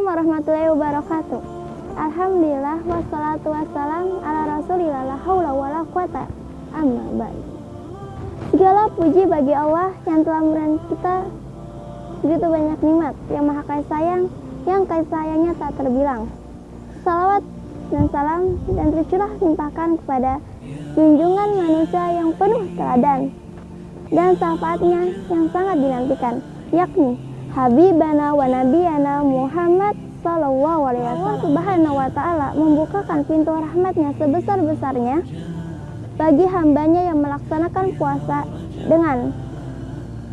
warahmatullahi wabarakatuh. Alhamdulillah wassalatu wassalam ala rasulillah la haula wala quwata amma ba'd. Segala puji bagi Allah yang telah memberikan kita begitu banyak nikmat, yang maha kasih sayang, yang kasih sayangnya tak terbilang. Salawat dan salam dan tercurah limpahkan kepada junjungan manusia yang penuh teladan dan syafaatnya yang sangat dinantikan, yakni Habibana wa Nabiyana Muhammad Sallallahu Alaihi Wasallam Subhanahu Wa Taala membukakan pintu rahmatnya sebesar-besarnya bagi hambanya yang melaksanakan puasa dengan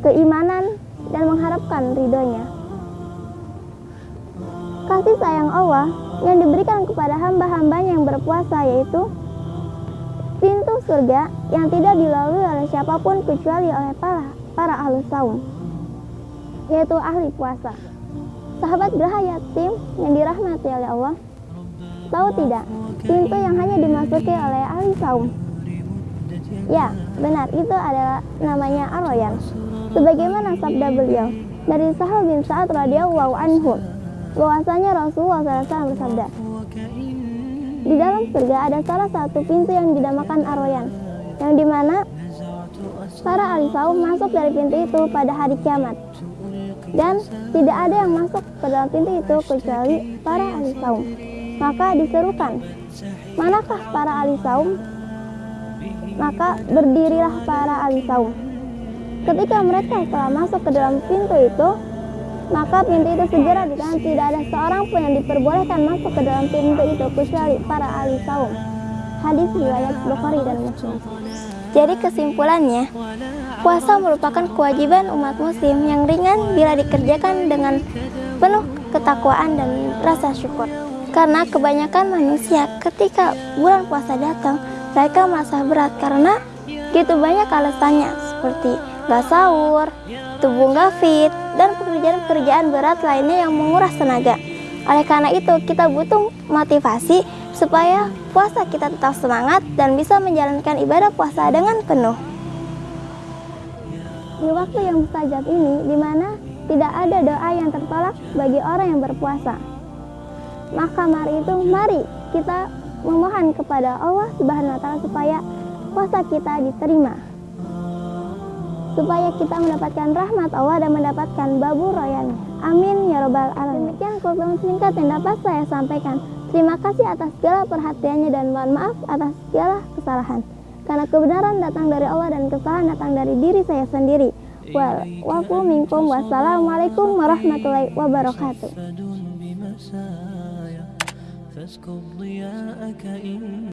keimanan dan mengharapkan ridhonya. Kasih sayang Allah yang diberikan kepada hamba-hambanya yang berpuasa yaitu pintu surga yang tidak dilalui oleh siapa pun kecuali oleh para, para ahli saum yaitu ahli puasa. Sahabat Geraha Yatim yang dirahmati oleh Allah, tahu tidak, pintu yang hanya dimasuki oleh ahli saum. Ya, benar, itu adalah namanya Aroyan. Sebagaimana sabda beliau dari Sahal bin Sa'ad radhiyallahu anhu, bahwasanya Rasulullah SAW bersabda, di dalam surga ada salah satu pintu yang dinamakan Aroyan, yang di mana para ahli saum masuk dari pintu itu pada hari kiamat dan tidak ada yang masuk ke dalam pintu itu kecuali para ahli saum. Maka diserukan, manakah para ahli saum? Maka berdirilah para ahli saum. Ketika mereka telah masuk ke dalam pintu itu, maka pintu itu segera ditahan. Tidak ada seorang pun yang diperbolehkan masuk ke dalam pintu itu kecuali para ahli saum. Hadis riwayat Bukhari dan Muslim. Jadi kesimpulannya, puasa merupakan kewajiban umat muslim yang ringan bila dikerjakan dengan penuh ketakwaan dan rasa syukur. Karena kebanyakan manusia ketika bulan puasa datang, mereka merasa berat karena gitu banyak alasannya seperti gak sahur, tubuh gak fit, dan pekerjaan-pekerjaan berat lainnya yang menguras tenaga. Oleh karena itu, kita butuh motivasi supaya puasa kita tetap semangat dan bisa menjalankan ibadah puasa dengan penuh. Di waktu yang mustajab ini, di mana tidak ada doa yang tertolak bagi orang yang berpuasa. Maka mari itu, mari kita memohon kepada Allah Subhanahu wa taala supaya puasa kita diterima. Supaya kita mendapatkan rahmat Allah dan mendapatkan babu royan. Amin ya robbal alamin. Demikian kultum singkat yang dapat saya sampaikan. Terima kasih atas segala perhatiannya dan mohon maaf atas segala kesalahan. Karena kebenaran datang dari Allah dan kesalahan datang dari diri saya sendiri. Wal wafu minkum wassalamualaikum warahmatullahi wabarakatuh.